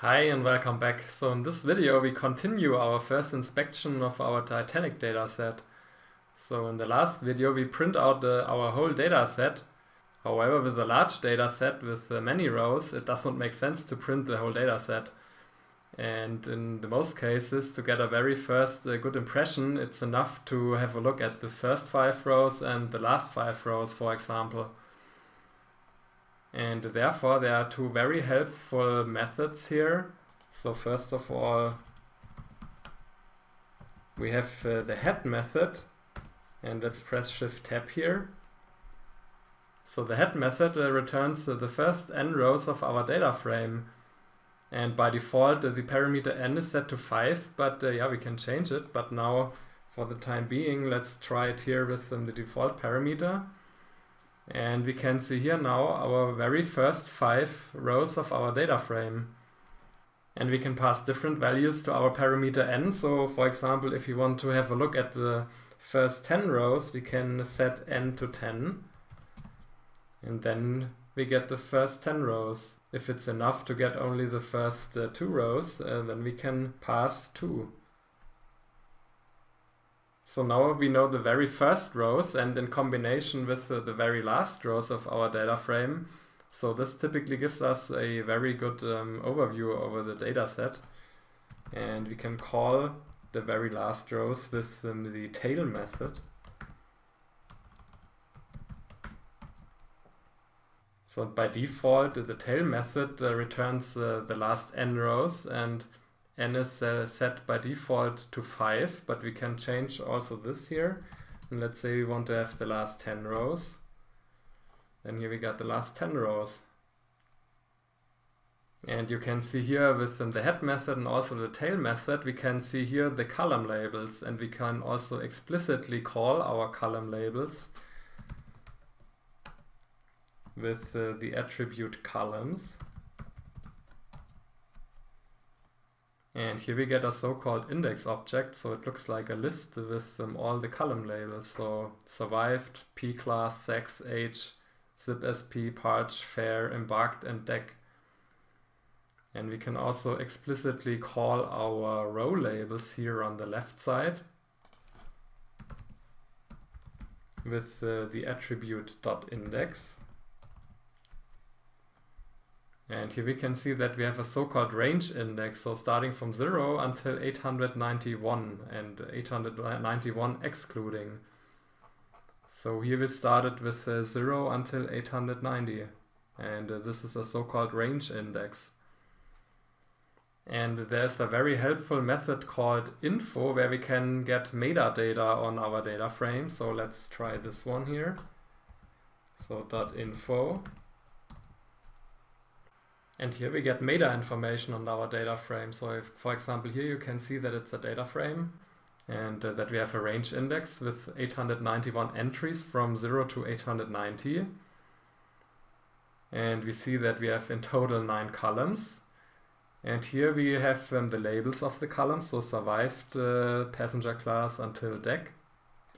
Hi and welcome back. So in this video we continue our first inspection of our Titanic dataset. So in the last video we print out uh, our whole dataset. However, with a large dataset with uh, many rows, it does not make sense to print the whole dataset. And in the most cases, to get a very first uh, good impression, it's enough to have a look at the first five rows and the last five rows, for example. And therefore there are two very helpful methods here. So first of all, we have uh, the head method and let's press shift tab here. So the head method uh, returns uh, the first n rows of our data frame and by default uh, the parameter n is set to 5 but uh, yeah we can change it but now for the time being let's try it here with um, the default parameter and we can see here now our very first five rows of our data frame. And we can pass different values to our parameter n. So for example, if you want to have a look at the first 10 rows, we can set n to 10. And then we get the first 10 rows. If it's enough to get only the first uh, two rows, uh, then we can pass 2. So now we know the very first rows and in combination with the, the very last rows of our data frame. So this typically gives us a very good um, overview over the data set. And we can call the very last rows with um, the tail method. So by default, the tail method uh, returns uh, the last n rows and n is uh, set by default to 5, but we can change also this here. And let's say we want to have the last 10 rows. Then here we got the last 10 rows. And you can see here with the head method and also the tail method, we can see here the column labels and we can also explicitly call our column labels with uh, the attribute columns. And here we get a so-called index object, so it looks like a list with um, all the column labels. So survived, P-class, sex, age, sibsp, parch, fare, embarked, and deck. And we can also explicitly call our row labels here on the left side with uh, the attribute dot .index. And here we can see that we have a so-called range index, so starting from 0 until 891 and 891 excluding. So here we started with uh, 0 until 890 and uh, this is a so-called range index. And there's a very helpful method called info where we can get metadata on our data frame. So let's try this one here. So dot .info and here we get meta information on our data frame. So if, for example, here you can see that it's a data frame and uh, that we have a range index with 891 entries from 0 to 890. And we see that we have in total nine columns. And here we have um, the labels of the columns, so survived uh, passenger class until deck.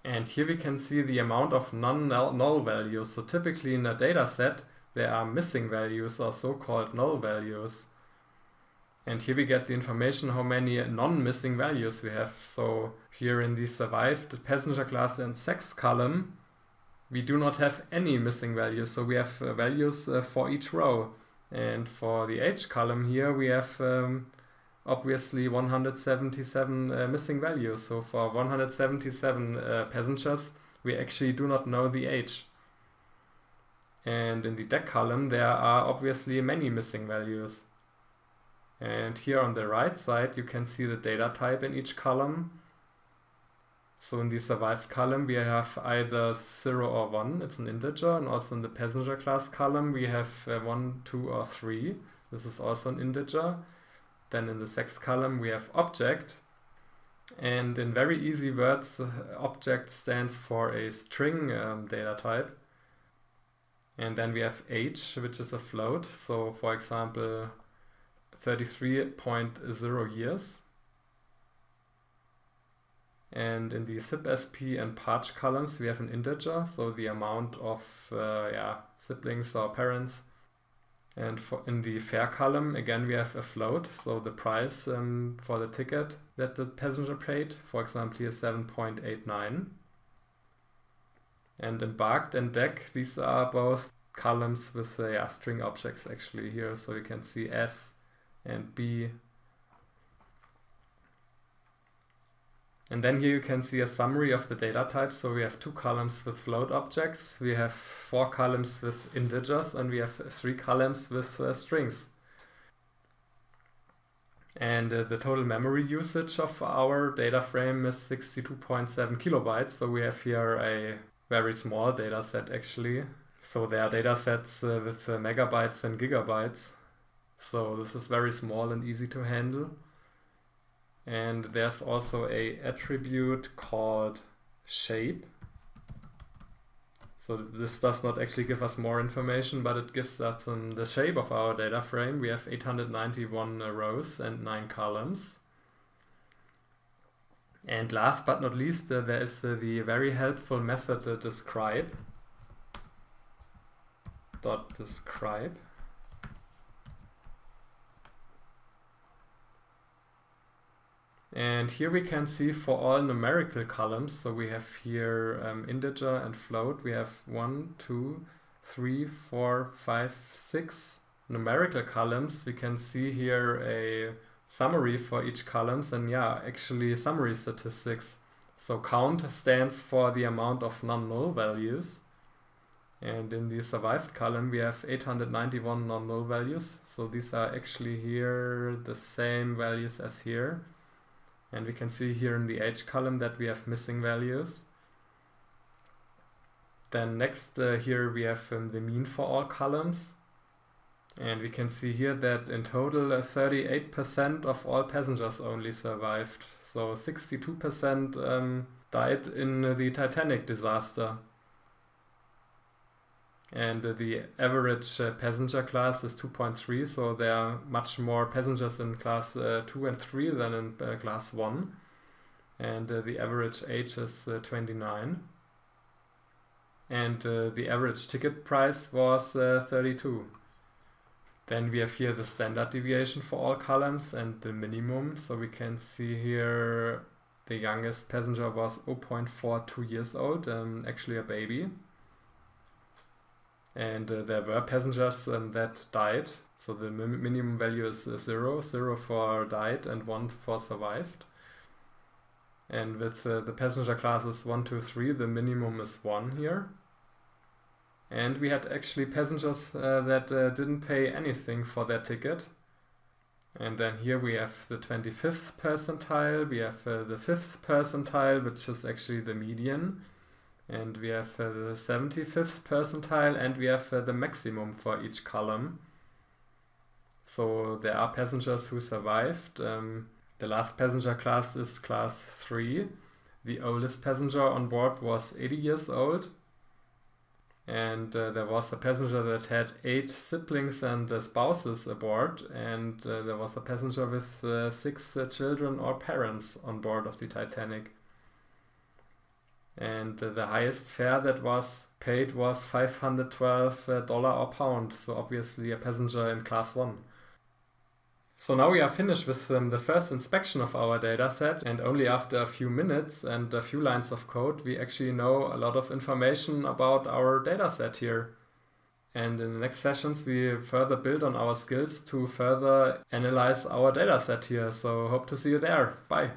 And here we can see the amount of non-null values. So typically in a data set, there are missing values or so-called null values. And here we get the information how many non-missing values we have. So here in the survived passenger class and sex column, we do not have any missing values. So we have uh, values uh, for each row. And for the age column here, we have um, obviously 177 uh, missing values. So for 177 uh, passengers, we actually do not know the age. And in the deck column, there are obviously many missing values. And here on the right side, you can see the data type in each column. So in the survived column, we have either 0 or 1, it's an integer, and also in the passenger class column, we have uh, 1, 2, or 3. This is also an integer. Then in the sex column, we have object. And in very easy words, object stands for a string um, data type. And then we have age, which is a float. So for example, 33.0 years. And in the sibsp and parch columns, we have an integer, so the amount of uh, yeah, siblings or parents. And for in the fare column, again, we have a float, so the price um, for the ticket that the passenger paid, for example, here 7.89. And embarked and deck, these are both columns with uh, yeah, string objects actually here, so you can see S and B And then here you can see a summary of the data types. So we have two columns with float objects, we have four columns with integers, and we have three columns with uh, strings. And uh, the total memory usage of our data frame is 62.7 kilobytes. So we have here a very small data set actually. So there are data sets uh, with uh, megabytes and gigabytes. So this is very small and easy to handle and there's also a attribute called shape so this does not actually give us more information but it gives us um, the shape of our data frame we have 891 rows and 9 columns and last but not least uh, there is uh, the very helpful method uh, describe. Dot describe. And here we can see for all numerical columns, so we have here um, integer and float, we have one, two, three, four, five, six numerical columns. We can see here a summary for each columns and yeah, actually summary statistics. So count stands for the amount of non-null values. And in the survived column, we have 891 non-null values. So these are actually here the same values as here. And we can see here in the age column that we have missing values. Then next uh, here we have um, the mean for all columns. And we can see here that in total 38% uh, of all passengers only survived. So 62% um, died in the Titanic disaster. And uh, the average uh, passenger class is 2.3 so there are much more passengers in class uh, 2 and 3 than in uh, class 1 and uh, the average age is uh, 29 and the average ticket price was 32 then we have here the standard deviation for all columns and the minimum so we can see here the youngest passenger was 0.42 years old um, actually a baby and uh, there were passengers um, that died. So the minimum value is uh, zero, zero for died and one for survived. And with uh, the passenger classes one, two, three, the minimum is one here. And we had actually passengers uh, that uh, didn't pay anything for their ticket. And then here we have the 25th percentile, we have uh, the 5th percentile, which is actually the median and we have uh, the 75th percentile and we have uh, the maximum for each column. So there are passengers who survived. Um, the last passenger class is class 3. The oldest passenger on board was 80 years old. And uh, there was a passenger that had eight siblings and uh, spouses aboard, and uh, there was a passenger with uh, six children or parents on board of the Titanic. And the highest fare that was paid was 512 dollar or pound so obviously a passenger in class 1 so now we are finished with um, the first inspection of our dataset and only after a few minutes and a few lines of code we actually know a lot of information about our dataset here. And in the next sessions we further build on our skills to further analyze our dataset here. So hope to see you there. Bye.